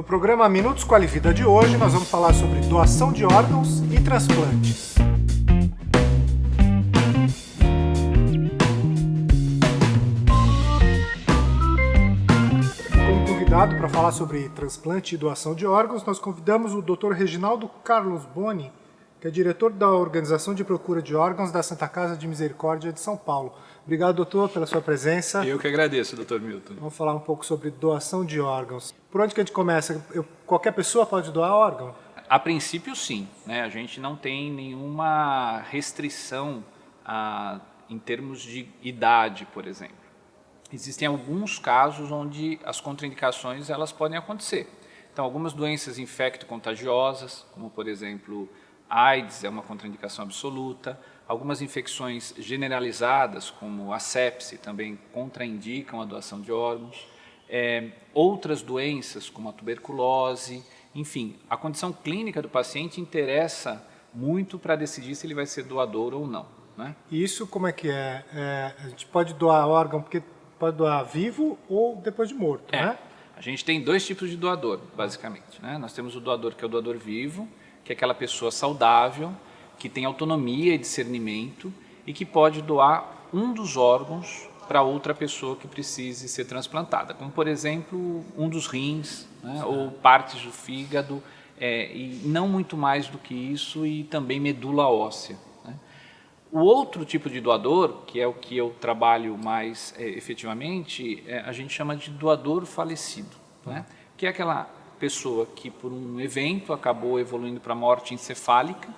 No programa Minutos com a de hoje, nós vamos falar sobre doação de órgãos e transplantes. Como convidado para falar sobre transplante e doação de órgãos, nós convidamos o Dr. Reginaldo Carlos Boni, que é diretor da Organização de Procura de Órgãos da Santa Casa de Misericórdia de São Paulo. Obrigado, doutor, pela sua presença. Eu que agradeço, doutor Milton. Vamos falar um pouco sobre doação de órgãos. Por onde que a gente começa? Eu, qualquer pessoa pode doar órgão? A princípio, sim. Né? A gente não tem nenhuma restrição ah, em termos de idade, por exemplo. Existem alguns casos onde as contraindicações elas podem acontecer. Então, algumas doenças infecto-contagiosas, como por exemplo AIDS é uma contraindicação absoluta. Algumas infecções generalizadas, como a sepse, também contraindicam a doação de órgãos. É, outras doenças, como a tuberculose, enfim, a condição clínica do paciente interessa muito para decidir se ele vai ser doador ou não. Né? Isso como é que é? é? A gente pode doar órgão porque pode doar vivo ou depois de morto, é. né? A gente tem dois tipos de doador, basicamente. Né? Nós temos o doador que é o doador vivo, que é aquela pessoa saudável, que tem autonomia e discernimento e que pode doar um dos órgãos para outra pessoa que precise ser transplantada, como por exemplo um dos rins né, ou partes do fígado é, e não muito mais do que isso e também medula óssea. Né. O outro tipo de doador, que é o que eu trabalho mais é, efetivamente, é, a gente chama de doador falecido, né, que é aquela pessoa que por um evento acabou evoluindo para morte encefálica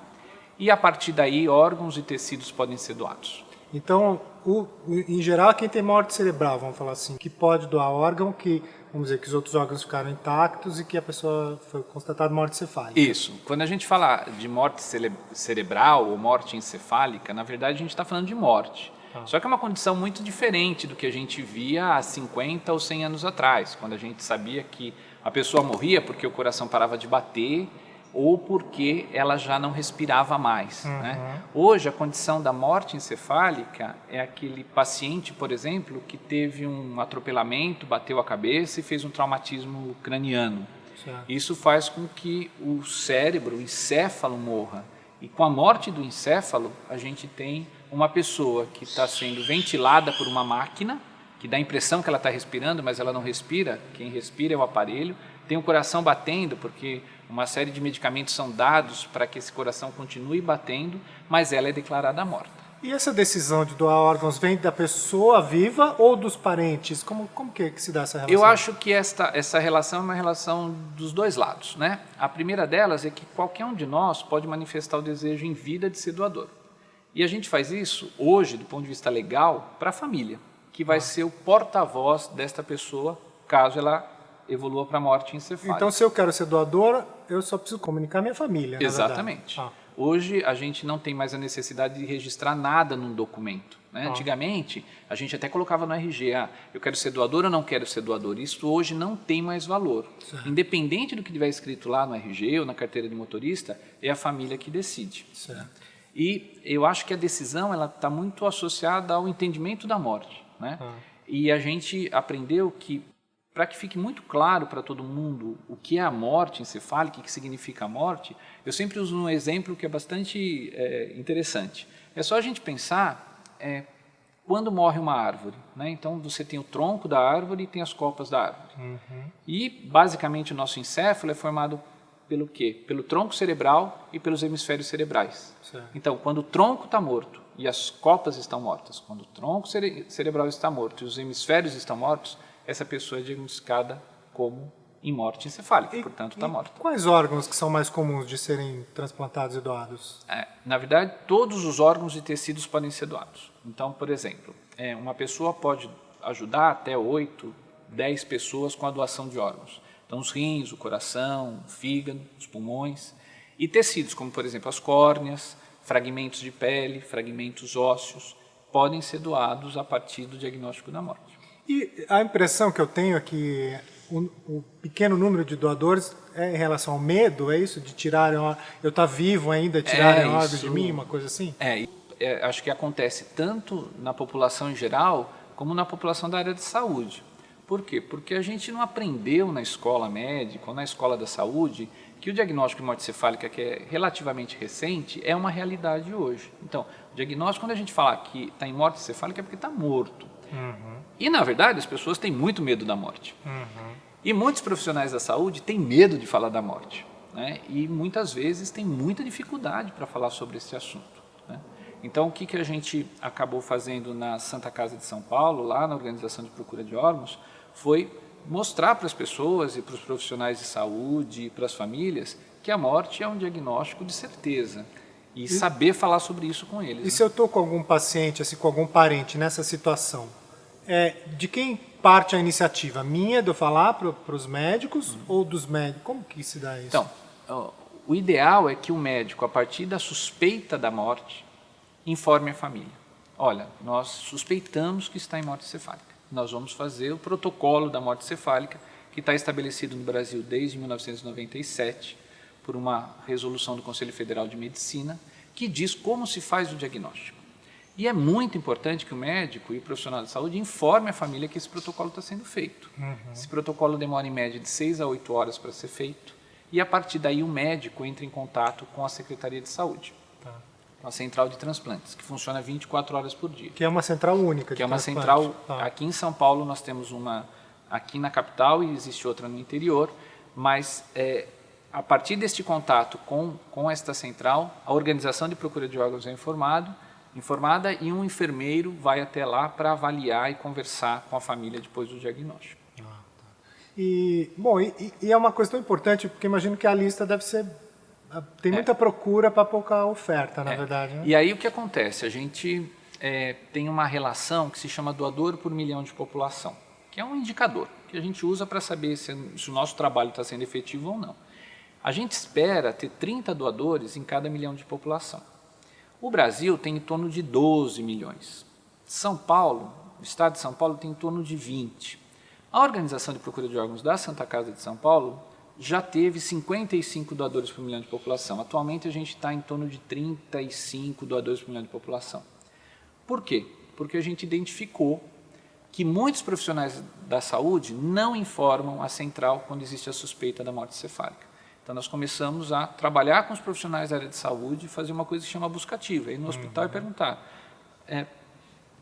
e a partir daí órgãos e tecidos podem ser doados. Então, o, em geral, quem tem morte cerebral, vamos falar assim, que pode doar órgão, que vamos dizer que os outros órgãos ficaram intactos e que a pessoa foi constatada morte encefálica. Isso. Quando a gente fala de morte cere cerebral ou morte encefálica, na verdade a gente está falando de morte. Ah. Só que é uma condição muito diferente do que a gente via há 50 ou 100 anos atrás, quando a gente sabia que a pessoa morria porque o coração parava de bater ou porque ela já não respirava mais. Uhum. Né? Hoje, a condição da morte encefálica é aquele paciente, por exemplo, que teve um atropelamento, bateu a cabeça e fez um traumatismo craniano. Certo. Isso faz com que o cérebro, o encéfalo, morra. E com a morte do encéfalo, a gente tem uma pessoa que está sendo ventilada por uma máquina, que dá a impressão que ela está respirando, mas ela não respira, quem respira é o aparelho, tem o coração batendo, porque uma série de medicamentos são dados para que esse coração continue batendo, mas ela é declarada morta. E essa decisão de doar órgãos vem da pessoa viva ou dos parentes? Como, como que, é que se dá essa relação? Eu acho que esta, essa relação é uma relação dos dois lados. Né? A primeira delas é que qualquer um de nós pode manifestar o desejo em vida de ser doador. E a gente faz isso hoje, do ponto de vista legal, para a família que vai ser o porta-voz desta pessoa, caso ela evolua para a morte encefálica. Então, se eu quero ser doador, eu só preciso comunicar minha família, Exatamente. Ah. Hoje, a gente não tem mais a necessidade de registrar nada num documento. Né? Ah. Antigamente, a gente até colocava no RG, ah, eu quero ser doador ou não quero ser doador. Isso hoje não tem mais valor. Certo. Independente do que tiver escrito lá no RG ou na carteira de motorista, é a família que decide. Certo. E eu acho que a decisão está muito associada ao entendimento da morte. Né? Ah. E a gente aprendeu que, para que fique muito claro para todo mundo o que é a morte encefálica, o que significa a morte, eu sempre uso um exemplo que é bastante é, interessante. É só a gente pensar é, quando morre uma árvore. Né? Então, você tem o tronco da árvore e tem as copas da árvore. Uhum. E, basicamente, o nosso encéfalo é formado pelo quê? Pelo tronco cerebral e pelos hemisférios cerebrais. Certo. Então, quando o tronco está morto e as copas estão mortas, quando o tronco cere cerebral está morto e os hemisférios estão mortos, essa pessoa é diagnosticada como em morte encefálica, e, portanto está morta. Quais órgãos que são mais comuns de serem transplantados e doados? É, na verdade, todos os órgãos e tecidos podem ser doados. Então, por exemplo, é, uma pessoa pode ajudar até 8, 10 pessoas com a doação de órgãos. Então, os rins, o coração, o fígado, os pulmões. E tecidos, como por exemplo as córneas, fragmentos de pele, fragmentos ósseos, podem ser doados a partir do diagnóstico da morte. E a impressão que eu tenho é que o, o pequeno número de doadores é em relação ao medo, é isso? De tirarem, eu estar tá vivo ainda, tirarem é órgãos de mim, uma coisa assim? É, é, acho que acontece tanto na população em geral, como na população da área de saúde. Por quê? Porque a gente não aprendeu na escola médica ou na escola da saúde que o diagnóstico de morte cefálica, que é relativamente recente, é uma realidade hoje. Então, o diagnóstico, quando a gente fala que está em morte cefálica, é porque está morto. Uhum. E, na verdade, as pessoas têm muito medo da morte. Uhum. E muitos profissionais da saúde têm medo de falar da morte. Né? E, muitas vezes, têm muita dificuldade para falar sobre esse assunto. Né? Então, o que, que a gente acabou fazendo na Santa Casa de São Paulo, lá na Organização de Procura de Órgãos, foi mostrar para as pessoas e para os profissionais de saúde e para as famílias que a morte é um diagnóstico de certeza e, e saber falar sobre isso com eles. E né? se eu estou com algum paciente, assim, com algum parente nessa situação, é, de quem parte a iniciativa? Minha de eu falar para os médicos uhum. ou dos médicos? Como que se dá isso? Então, o ideal é que o médico, a partir da suspeita da morte, informe a família. Olha, nós suspeitamos que está em morte cefálica nós vamos fazer o protocolo da morte cefálica, que está estabelecido no Brasil desde 1997, por uma resolução do Conselho Federal de Medicina, que diz como se faz o diagnóstico. E é muito importante que o médico e o profissional de saúde informe a família que esse protocolo está sendo feito. Uhum. Esse protocolo demora em média de 6 a 8 horas para ser feito, e a partir daí o médico entra em contato com a Secretaria de Saúde uma central de transplantes, que funciona 24 horas por dia. Que é uma central única Que é uma central, ah. aqui em São Paulo nós temos uma aqui na capital e existe outra no interior, mas é, a partir deste contato com, com esta central, a organização de procura de órgãos é informado, informada e um enfermeiro vai até lá para avaliar e conversar com a família depois do diagnóstico. Ah, tá. E, bom, e, e é uma questão importante, porque imagino que a lista deve ser tem muita é. procura para pouca oferta, na é. verdade. Né? E aí o que acontece? A gente é, tem uma relação que se chama doador por milhão de população, que é um indicador que a gente usa para saber se, se, o nosso trabalho está sendo efetivo ou não. A gente espera ter 30 doadores em cada milhão de população. O Brasil tem em torno de 12 milhões. São Paulo, o estado de São Paulo tem em torno de 20. A Organização de Procura de Órgãos da Santa Casa de São Paulo já teve 55 doadores por milhão de população. Atualmente a gente está em torno de 35 doadores por milhão de população. Por quê? Porque a gente identificou que muitos profissionais da saúde não informam a central quando existe a suspeita da morte cefálica. Então nós começamos a trabalhar com os profissionais da área de saúde e fazer uma coisa que se chama buscativa, ir no hospital uhum. e perguntar, é,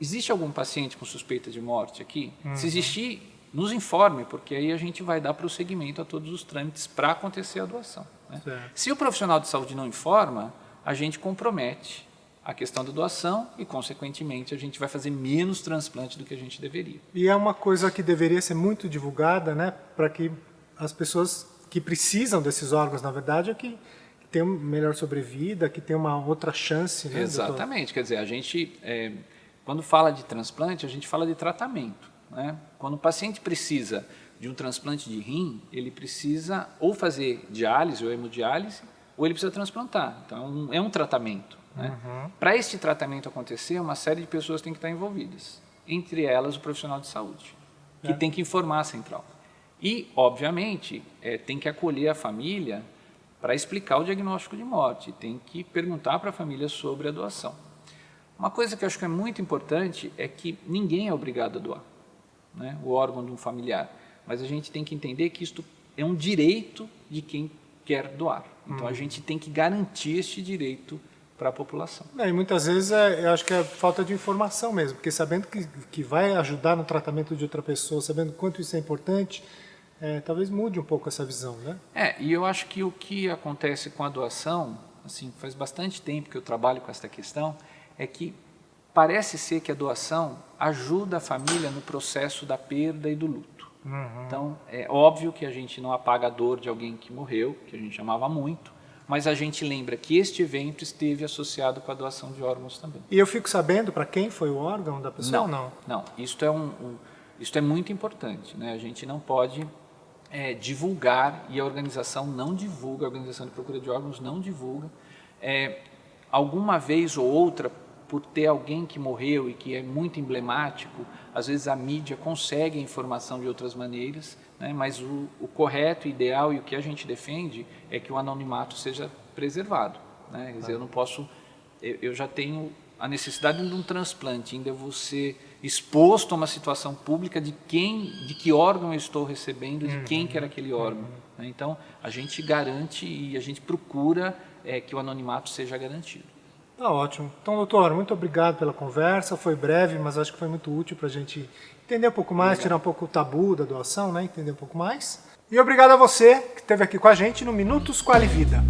existe algum paciente com suspeita de morte aqui? Uhum. Se existir, nos informe, porque aí a gente vai dar prosseguimento a todos os trâmites para acontecer a doação. Né? Se o profissional de saúde não informa, a gente compromete a questão da doação e, consequentemente, a gente vai fazer menos transplante do que a gente deveria. E é uma coisa que deveria ser muito divulgada, né, para que as pessoas que precisam desses órgãos, na verdade, é que tenham melhor sobrevida, que tenham uma outra chance. Né, Exatamente, doutor? quer dizer, a gente, é, quando fala de transplante, a gente fala de tratamento. Né? Quando o paciente precisa de um transplante de rim, ele precisa ou fazer diálise ou hemodiálise, ou ele precisa transplantar. Então, é um, é tratamento. Né? Uhum. Para este tratamento acontecer, uma série de pessoas tem que estar envolvidas. Entre elas, o profissional de saúde, que é. tem que informar a central. E, obviamente, é, tem que acolher a família para explicar o diagnóstico de morte, tem que perguntar para a família sobre a doação. Uma coisa que eu acho que é muito importante é que ninguém é obrigado a doar né, o órgão de um familiar. Mas a gente tem que entender que isto é um direito de quem quer doar. Então a uhum. gente tem que garantir este direito para a população. É, e muitas vezes é, eu acho que é falta de informação mesmo, porque sabendo que, que vai ajudar no tratamento de outra pessoa, sabendo quanto isso é importante, é, talvez mude um pouco essa visão, né? É, e eu acho que o que acontece com a doação, assim, faz bastante tempo que eu trabalho com essa questão, é que parece ser que a doação ajuda a família no processo da perda e do luto. Uhum. Então, é óbvio que a gente não apaga a dor de alguém que morreu, que a gente amava muito, mas a gente lembra que este evento esteve associado com a doação de órgãos também. E eu fico sabendo para quem foi o órgão da pessoa não, não? Não, isto é, um, um, isto é muito importante. Né? A gente não pode é, divulgar, e a organização não divulga, a Organização de Procura de Órgãos não divulga. É, alguma vez ou outra por ter alguém que morreu e que é muito emblemático, às vezes a mídia consegue a informação de outras maneiras, né? mas o, o correto, ideal e o que a gente defende é que o anonimato seja preservado. Né? Quer dizer, eu não posso, eu, eu já tenho a necessidade de um transplante, ainda você exposto a uma situação pública de quem, de que órgão eu estou recebendo, de quem que era aquele órgão. Né? Então, a gente garante e a gente procura é, que o anonimato seja garantido. Tá ótimo. Então, doutor, muito obrigado pela conversa. Foi breve, mas acho que foi muito útil para a gente entender um pouco mais, tirar um pouco o tabu da doação, né? entender um pouco mais. E obrigado a você que esteve aqui com a gente no Minutos Quali Vida.